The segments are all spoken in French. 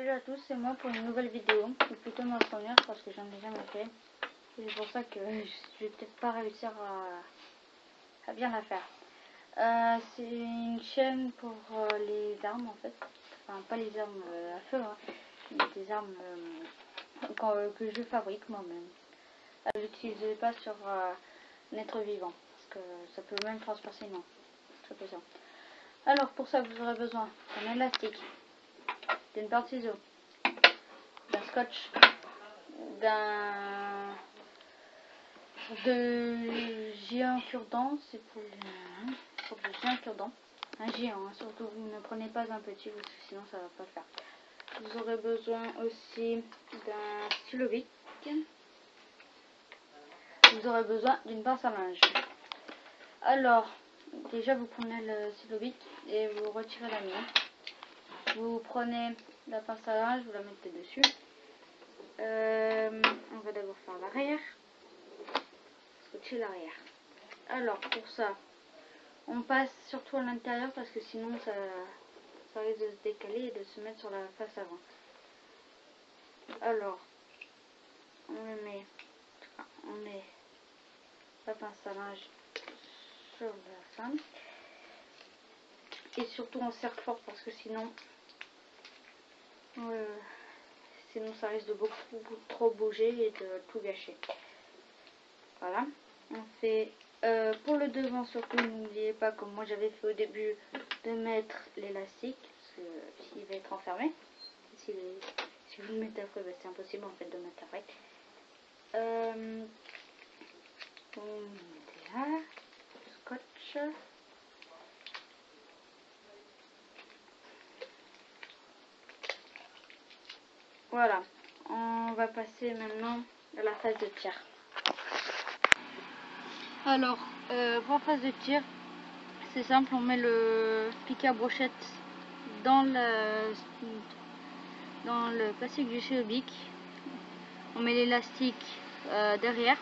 Salut à tous, c'est moi pour une nouvelle vidéo, ou plutôt ma première parce que j'en ai jamais fait. C'est pour ça que je vais peut-être pas réussir à, bien la faire. Euh, c'est une chaîne pour euh, les armes en fait. Enfin pas les armes euh, à feu, hein, mais des armes que je fabrique moi-même. Je n'utilisez pas sur un être vivant, parce que ça peut même transpercer non. Très. Alors pour ça vous aurez besoin d'un élastique, d'une paire de ciseaux, d'un scotch, d'un de géant cure-dent, c'est pour le, géant cure-dent, un géant, hein. surtout vous ne prenez pas un petit parce que sinon ça va pas faire. Vous aurez besoin aussi d'un stylo. Vous aurez besoin d'une pince à linge. Alors, déjà vous prenez le stylo bic et vous retirez la mine. Vous prenez la pince à linge, vous la mettez dessus. Euh, on va d'abord faire l'arrière. Scotcher l'arrière. Alors pour ça, on passe surtout à l'intérieur parce que sinon ça, risque de se décaler et de se mettre sur la face avant. Alors, on met, on met la pince à linge sur la fin. Et surtout on serre fort parce que sinon euh, sinon ça risque de beaucoup trop bouger et de tout gâcher. Voilà. On fait euh, pour le devant surtout n'oubliez pas comme moi j'avais fait au début de mettre l'élastique parce que s'il va être enfermé. Si, vous le mettez après, bah, c'est impossible en fait de mettre après. Euh, on met là, scotch. Voilà, on va passer maintenant à la phase de tir. Alors, euh, pour la phase de tir, c'est simple, on met le piquet à brochette dans le, plastique du chéobique. On met l'élastique euh, derrière.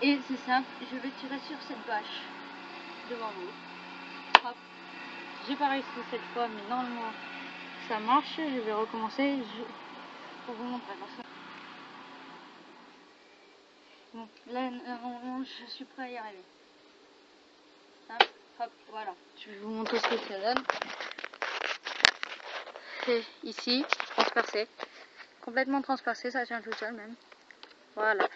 Et c'est simple, je vais tirer sur cette bâche devant vous. J'ai pas réussi cette fois, mais normalement ça marche. Je vais recommencer pour vous montrer. Là, je suis prêt à y arriver. Hop, hop, voilà. Je vais vous montrer ce que ça donne. C'est ici, transpercé. Complètement transpercé, ça tient tout seul même. Voilà.